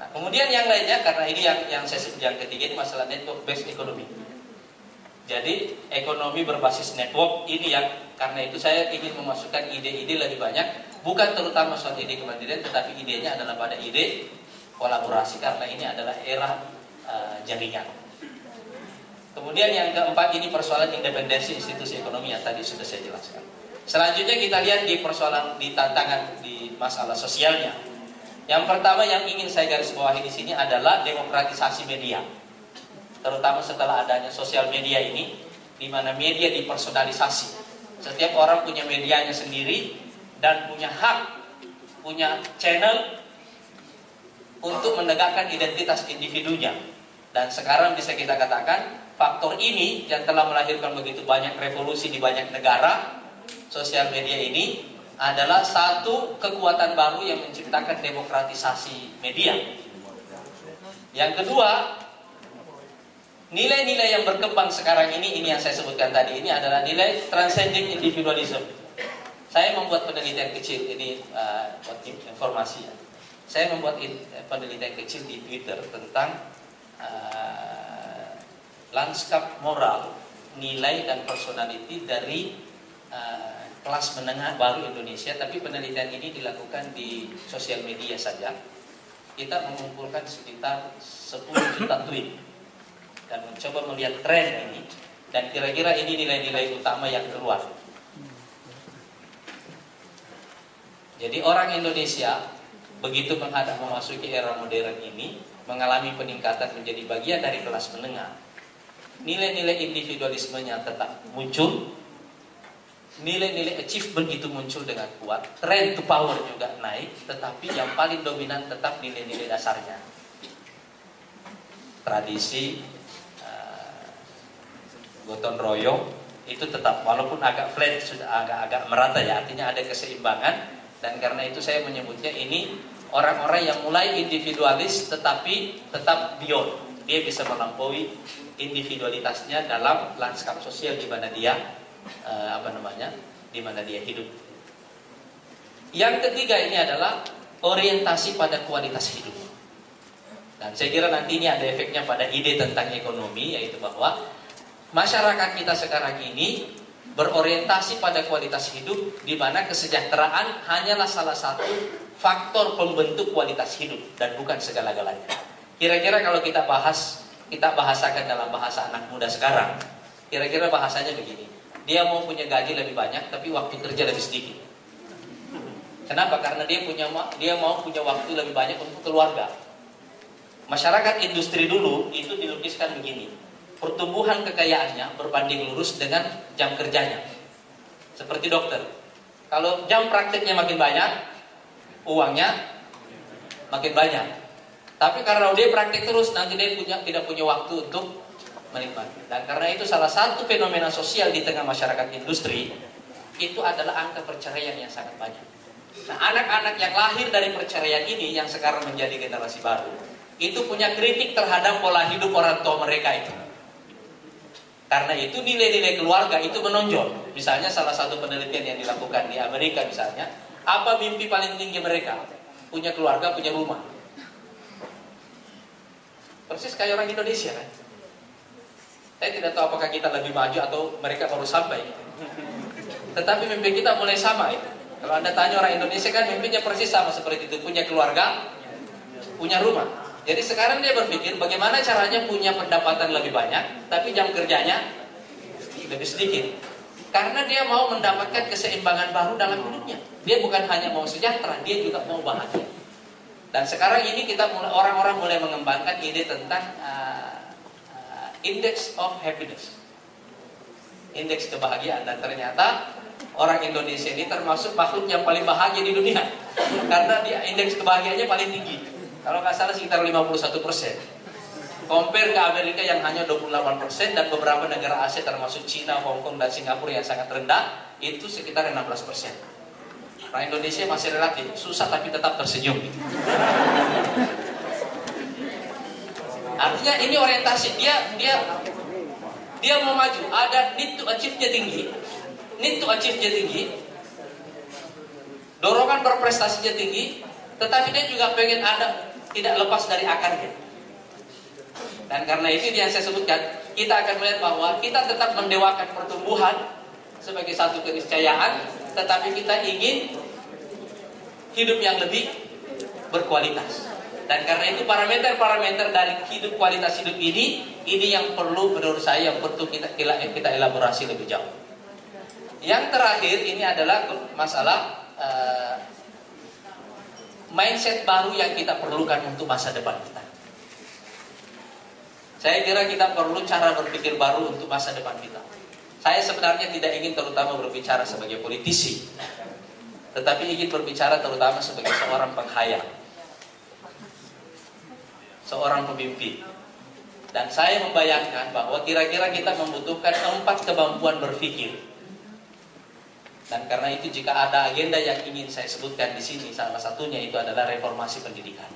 Nah, kemudian yang lainnya karena ini yang yang saya sebut yang ketiga ini masalah network based economy. Jadi ekonomi berbasis network ini yang karena itu saya ingin memasukkan ide-ide lebih banyak bukan terutama soal ide kemandirian tetapi idenya adalah pada ide kolaborasi karena ini adalah era uh, jaringan. Kemudian yang keempat ini persoalan independensi institusi ekonomi yang tadi sudah saya jelaskan. Selanjutnya kita lihat di persoalan di tantangan di masalah sosialnya. Yang pertama yang ingin saya garis bawahi di sini adalah demokratisasi media. Terutama setelah adanya sosial media ini di mana media dipersonalisasi. Setiap orang punya medianya sendiri dan punya hak, punya channel untuk menegakkan identitas individunya. Dan sekarang bisa kita katakan faktor ini yang telah melahirkan begitu banyak revolusi di banyak negara, sosial media ini adalah satu kekuatan baru yang menciptakan demokratisasi media. Yang kedua, nilai-nilai yang berkembang sekarang ini, ini yang saya sebutkan tadi, ini adalah nilai transcending individualism. Saya membuat penelitian kecil, ini uh, informasi ya. Saya membuat penelitian kecil di Twitter tentang uh, lanskap moral, nilai dan personality dari uh, kelas menengah baru Indonesia, tapi penelitian ini dilakukan di sosial media saja. Kita mengumpulkan sekitar 10 juta tweet dan mencoba melihat tren ini dan kira-kira ini nilai-nilai utama yang keluar. Jadi orang Indonesia begitu menghadap memasuki era modern ini mengalami peningkatan menjadi bagian dari kelas menengah nilai-nilai individualismenya tetap muncul, nilai-nilai achievement itu muncul dengan kuat, trend to power juga naik, tetapi yang paling dominan tetap nilai-nilai dasarnya. Tradisi, uh, gotong royong itu tetap walaupun agak flat sudah agak-agak merata ya artinya ada keseimbangan dan karena itu saya menyebutnya ini orang-orang yang mulai individualis tetapi tetap beyond dia bisa melampaui individualitasnya dalam lanskap sosial di mana dia uh, apa namanya di mana dia hidup. Yang ketiga ini adalah orientasi pada kualitas hidup. Dan saya kira nanti ini ada efeknya pada ide tentang ekonomi yaitu bahwa masyarakat kita sekarang ini berorientasi pada kualitas hidup di mana kesejahteraan hanyalah salah satu faktor pembentuk kualitas hidup dan bukan segala-galanya. Kira-kira kalau kita bahas kita bahasakan dalam bahasa anak muda sekarang. Kira-kira bahasanya begini. Dia mau punya gaji lebih banyak tapi waktu kerja lebih sedikit. Kenapa? Karena dia punya dia mau punya waktu lebih banyak untuk keluarga. Masyarakat industri dulu itu dilukiskan begini. Pertumbuhan kekayaannya berbanding lurus dengan jam kerjanya. Seperti dokter. Kalau jam prakteknya makin banyak, uangnya makin banyak. Tapi karena dia praktik terus, nanti dia punya tidak punya waktu untuk menikmati. Dan karena itu salah satu fenomena sosial di tengah masyarakat industri itu adalah angka perceraian yang sangat banyak. Nah, anak-anak yang lahir dari perceraian ini yang sekarang menjadi generasi baru, itu punya kritik terhadap pola hidup orang tua mereka itu. Karena itu nilai-nilai keluarga itu menonjol. Misalnya salah satu penelitian yang dilakukan di Amerika misalnya, apa mimpi paling tinggi mereka? Punya keluarga, punya rumah. Persis kayak orang Indonesia kan. Saya tidak tahu apakah kita lebih maju atau mereka baru sampai. Tetapi mimpi kita mulai sama itu. Kalau Anda tanya orang Indonesia kan mimpinya persis sama seperti itu. Punya keluarga, punya rumah. Jadi sekarang dia berpikir bagaimana caranya punya pendapatan lebih banyak, tapi jam kerjanya lebih sedikit. Karena dia mau mendapatkan keseimbangan baru dalam hidupnya. Dia bukan hanya mau sejahtera, dia juga mau bahagia. Dan sekarang ini kita orang-orang mulai mengembangkan ide tentang uh, index of happiness. Indeks kebahagiaan dan ternyata orang Indonesia ini termasuk makhluk yang paling bahagia di dunia karena dia indeks kebahagiaannya paling tinggi. Kalau nggak salah sekitar 51 persen. Compare ke Amerika yang hanya 28 persen dan beberapa negara Asia termasuk Cina, Hong Kong dan Singapura yang sangat rendah itu sekitar 16 persen. Orang Indonesia masih relatif susah tapi tetap tersenyum. Artinya ini orientasi dia dia dia mau maju, ada need to achieve-nya tinggi. Need to achieve-nya tinggi. Dorongan berprestasinya tinggi, tetapi dia juga pengen ada tidak lepas dari akarnya. Dan karena itu yang saya sebutkan, kita akan melihat bahwa kita tetap mendewakan pertumbuhan sebagai satu keniscayaan, tetapi kita ingin hidup yang lebih berkualitas. Dan karena itu parameter-parameter dari hidup kualitas hidup ini, ini yang perlu menurut saya yang perlu kita, kita elaborasi lebih jauh. Yang terakhir ini adalah masalah uh, mindset baru yang kita perlukan untuk masa depan kita. Saya kira kita perlu cara berpikir baru untuk masa depan kita. Saya sebenarnya tidak ingin terutama berbicara sebagai politisi, tetapi ingin berbicara terutama sebagai seorang penghayal seorang pemimpin. Dan saya membayangkan bahwa kira-kira kita membutuhkan empat kemampuan berpikir. Dan karena itu jika ada agenda yang ingin saya sebutkan di sini, salah satunya itu adalah reformasi pendidikan.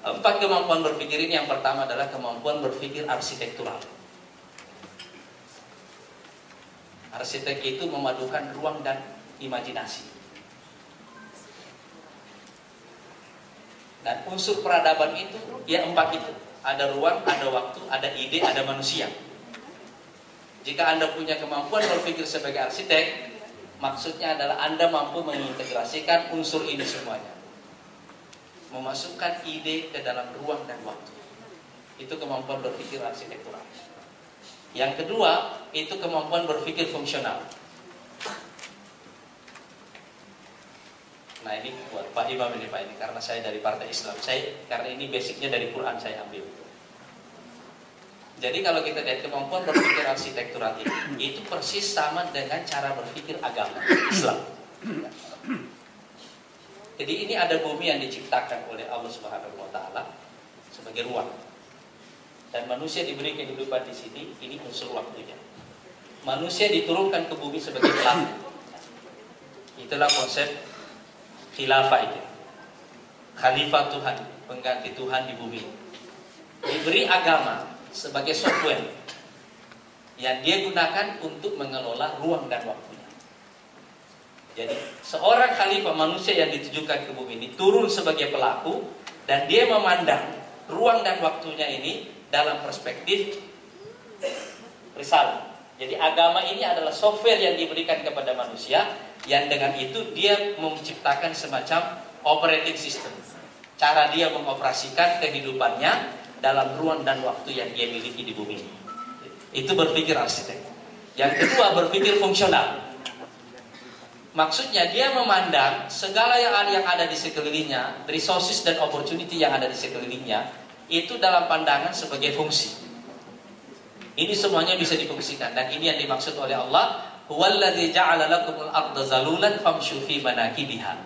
Empat kemampuan berpikir ini yang pertama adalah kemampuan berpikir arsitektural. Arsitek itu memadukan ruang dan imajinasi. Dan unsur peradaban itu ya empat itu. Ada ruang, ada waktu, ada ide, ada manusia. Jika Anda punya kemampuan berpikir sebagai arsitek, maksudnya adalah Anda mampu mengintegrasikan unsur ini semuanya. Memasukkan ide ke dalam ruang dan waktu. Itu kemampuan berpikir arsitektural. Yang kedua, itu kemampuan berpikir fungsional. Nah ini buat Pak Imam ini Pak ini karena saya dari Partai Islam. Saya karena ini basicnya dari Quran saya ambil. Jadi kalau kita lihat kemampuan berpikir arsitektural ini, itu persis sama dengan cara berpikir agama Islam. Jadi ini ada bumi yang diciptakan oleh Allah Subhanahu Wa Taala sebagai ruang, dan manusia diberi kehidupan di sini. Ini unsur waktunya. Manusia diturunkan ke bumi sebagai pelaku. Itulah konsep khilafah itu. Khalifah Tuhan, pengganti Tuhan di bumi. Diberi agama sebagai software yang dia gunakan untuk mengelola ruang dan waktunya. Jadi seorang khalifah manusia yang ditujukan ke bumi ini turun sebagai pelaku dan dia memandang ruang dan waktunya ini dalam perspektif risalah. Jadi agama ini adalah software yang diberikan kepada manusia yang dengan itu dia menciptakan semacam operating system. Cara dia mengoperasikan kehidupannya dalam ruang dan waktu yang dia miliki di bumi. Itu berpikir arsitek. Yang kedua berpikir fungsional. Maksudnya dia memandang segala yang ada, yang ada di sekelilingnya, resources dan opportunity yang ada di sekelilingnya, itu dalam pandangan sebagai fungsi. Ini semuanya bisa difungsikan dan ini yang dimaksud oleh Allah, "Huwallazi ja'ala lakumul arda zalulan famshu fi manakibiha."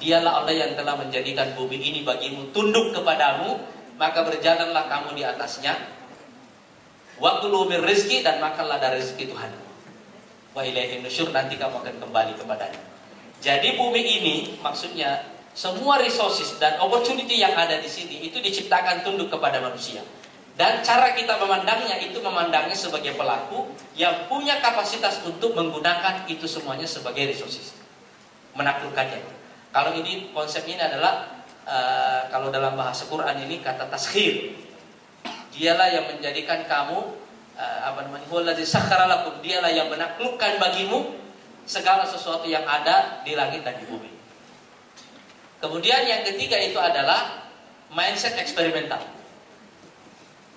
Dialah Allah yang telah menjadikan bumi ini bagimu tunduk kepadamu, maka berjalanlah kamu di atasnya. Wa kulu rizki dan makanlah dari rezeki Tuhan. Wa ilaihi nusyur nanti kamu akan kembali kepadanya. Jadi bumi ini maksudnya semua resources dan opportunity yang ada di sini itu diciptakan tunduk kepada manusia. Dan cara kita memandangnya itu memandangnya sebagai pelaku yang punya kapasitas untuk menggunakan itu semuanya sebagai resources. Menaklukkannya. Kalau ini konsep ini adalah uh, kalau dalam bahasa Quran ini kata taskhir. Dialah yang menjadikan kamu uh, apa namanya? Wallazi Dialah yang menaklukkan bagimu segala sesuatu yang ada di langit dan di bumi. Kemudian yang ketiga itu adalah mindset eksperimental.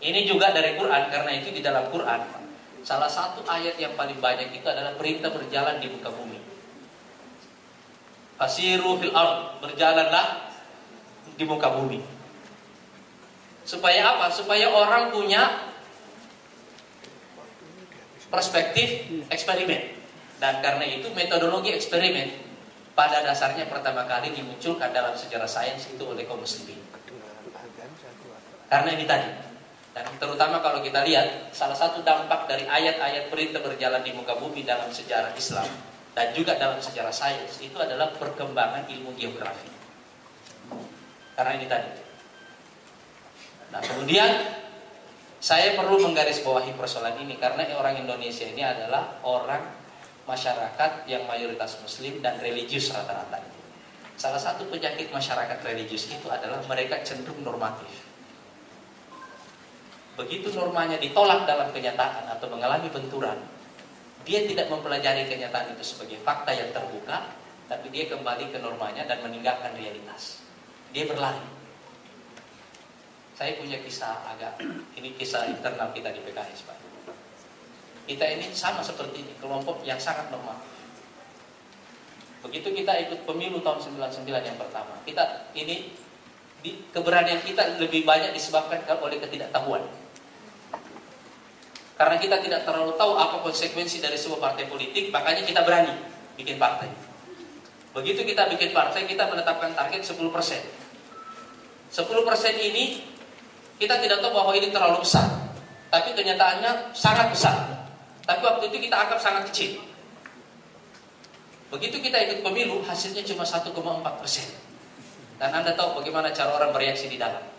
Ini juga dari Quran karena itu di dalam Quran salah satu ayat yang paling banyak itu adalah perintah berjalan di muka bumi. Fasiru fil ard, berjalanlah di muka bumi. Supaya apa? Supaya orang punya perspektif eksperimen. Dan karena itu metodologi eksperimen pada dasarnya pertama kali dimunculkan dalam sejarah sains itu oleh kaum muslimin. Karena ini tadi dan terutama kalau kita lihat salah satu dampak dari ayat-ayat perintah berjalan di muka bumi dalam sejarah Islam dan juga dalam sejarah sains itu adalah perkembangan ilmu geografi. Karena ini tadi. Nah, kemudian saya perlu menggarisbawahi persoalan ini karena orang Indonesia ini adalah orang masyarakat yang mayoritas muslim dan religius rata-rata. Salah satu penyakit masyarakat religius itu adalah mereka cenderung normatif. Begitu normanya ditolak dalam kenyataan atau mengalami benturan, dia tidak mempelajari kenyataan itu sebagai fakta yang terbuka, tapi dia kembali ke normanya dan meninggalkan realitas. Dia berlari. Saya punya kisah agak, ini kisah internal kita di PKS Pak. Kita ini sama seperti ini, kelompok yang sangat normal. Begitu kita ikut pemilu tahun 99 yang pertama, kita ini keberanian kita lebih banyak disebabkan oleh ketidaktahuan. Karena kita tidak terlalu tahu apa konsekuensi dari sebuah partai politik, makanya kita berani bikin partai. Begitu kita bikin partai, kita menetapkan target 10%. 10% ini kita tidak tahu bahwa ini terlalu besar. Tapi kenyataannya sangat besar. Tapi waktu itu kita anggap sangat kecil. Begitu kita ikut pemilu, hasilnya cuma 1,4 persen. Dan Anda tahu bagaimana cara orang bereaksi di dalam.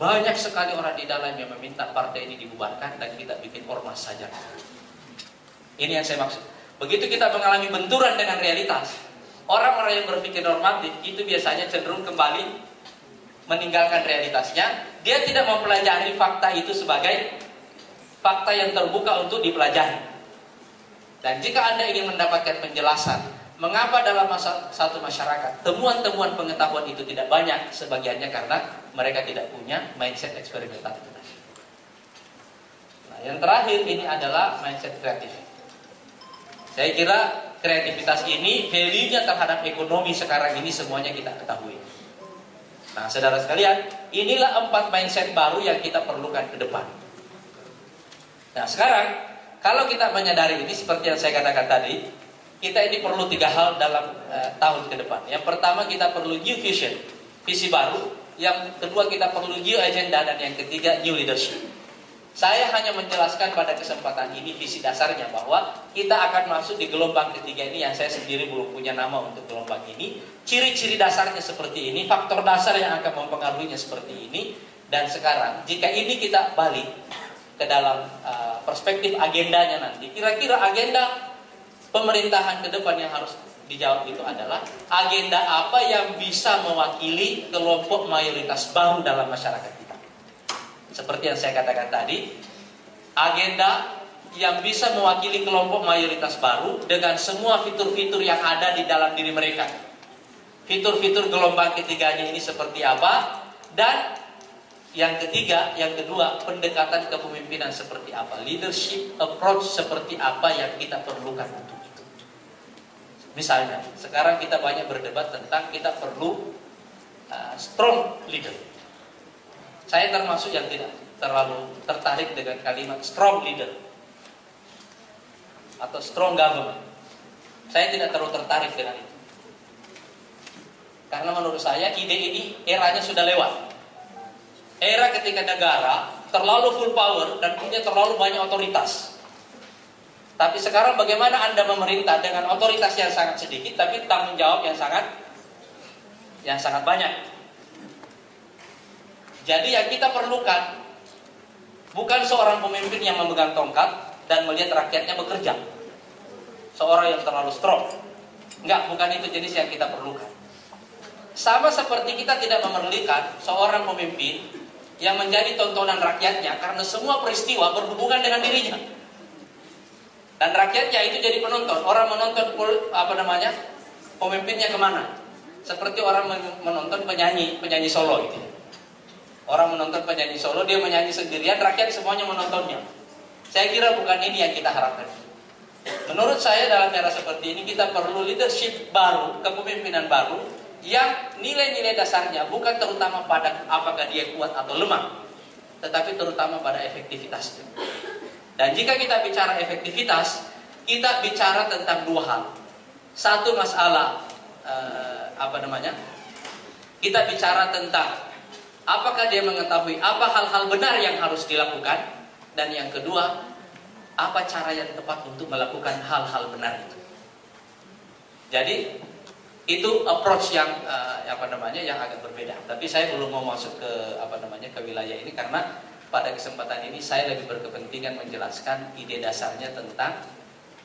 Banyak sekali orang di dalam yang meminta partai ini dibubarkan dan kita bikin ormas saja. Ini yang saya maksud. Begitu kita mengalami benturan dengan realitas, orang-orang yang berpikir normatif itu biasanya cenderung kembali meninggalkan realitasnya. Dia tidak mempelajari fakta itu sebagai fakta yang terbuka untuk dipelajari. Dan jika Anda ingin mendapatkan penjelasan mengapa dalam masa, satu masyarakat temuan-temuan pengetahuan itu tidak banyak, sebagiannya karena mereka tidak punya mindset eksperimental Nah, yang terakhir ini adalah mindset kreatif. Saya kira kreativitas ini value-nya terhadap ekonomi sekarang ini semuanya kita ketahui. Nah, saudara sekalian, inilah empat mindset baru yang kita perlukan ke depan. Nah, sekarang kalau kita menyadari ini seperti yang saya katakan tadi, kita ini perlu tiga hal dalam uh, tahun ke depan. Yang pertama kita perlu new vision, visi baru. Yang kedua kita perlu new agenda dan yang ketiga new leadership. Saya hanya menjelaskan pada kesempatan ini visi dasarnya bahwa kita akan masuk di gelombang ketiga ini yang saya sendiri belum punya nama untuk gelombang ini. Ciri-ciri dasarnya seperti ini, faktor dasar yang akan mempengaruhinya seperti ini. Dan sekarang jika ini kita balik ke dalam uh, perspektif agendanya nanti. Kira-kira agenda pemerintahan ke depan yang harus dijawab itu adalah agenda apa yang bisa mewakili kelompok mayoritas baru dalam masyarakat kita. Seperti yang saya katakan tadi, agenda yang bisa mewakili kelompok mayoritas baru dengan semua fitur-fitur yang ada di dalam diri mereka. Fitur-fitur gelombang ketiganya ini seperti apa dan yang ketiga, yang kedua, pendekatan kepemimpinan seperti apa? Leadership approach seperti apa yang kita perlukan untuk itu. Misalnya, sekarang kita banyak berdebat tentang kita perlu uh, strong leader. Saya termasuk yang tidak terlalu tertarik dengan kalimat strong leader atau strong government. Saya tidak terlalu tertarik dengan itu. Karena menurut saya ide ini eranya sudah lewat era ketika negara terlalu full power dan punya terlalu banyak otoritas. Tapi sekarang bagaimana Anda memerintah dengan otoritas yang sangat sedikit tapi tanggung jawab yang sangat yang sangat banyak. Jadi yang kita perlukan bukan seorang pemimpin yang memegang tongkat dan melihat rakyatnya bekerja. Seorang yang terlalu strong. Enggak, bukan itu jenis yang kita perlukan. Sama seperti kita tidak memerlukan seorang pemimpin yang menjadi tontonan rakyatnya karena semua peristiwa berhubungan dengan dirinya. Dan rakyatnya itu jadi penonton. Orang menonton apa namanya pemimpinnya ke mana? Seperti orang menonton penyanyi penyanyi solo itu. Orang menonton penyanyi solo dia menyanyi sendirian, rakyat semuanya menontonnya. Saya kira bukan ini yang kita harapkan. Menurut saya dalam era seperti ini kita perlu leadership baru, kepemimpinan baru yang nilai-nilai dasarnya bukan terutama pada apakah dia kuat atau lemah, tetapi terutama pada efektivitasnya. Dan jika kita bicara efektivitas, kita bicara tentang dua hal. Satu masalah eh, apa namanya? Kita bicara tentang apakah dia mengetahui apa hal-hal benar yang harus dilakukan dan yang kedua apa cara yang tepat untuk melakukan hal-hal benar itu. Jadi itu approach yang uh, apa namanya yang agak berbeda. Tapi saya belum mau masuk ke apa namanya ke wilayah ini karena pada kesempatan ini saya lebih berkepentingan menjelaskan ide dasarnya tentang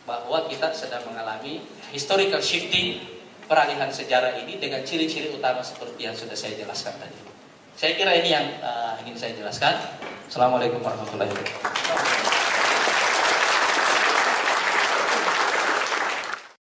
bahwa kita sedang mengalami historical shifting peralihan sejarah ini dengan ciri-ciri utama seperti yang sudah saya jelaskan tadi. Saya kira ini yang uh, ingin saya jelaskan. Assalamualaikum warahmatullahi wabarakatuh.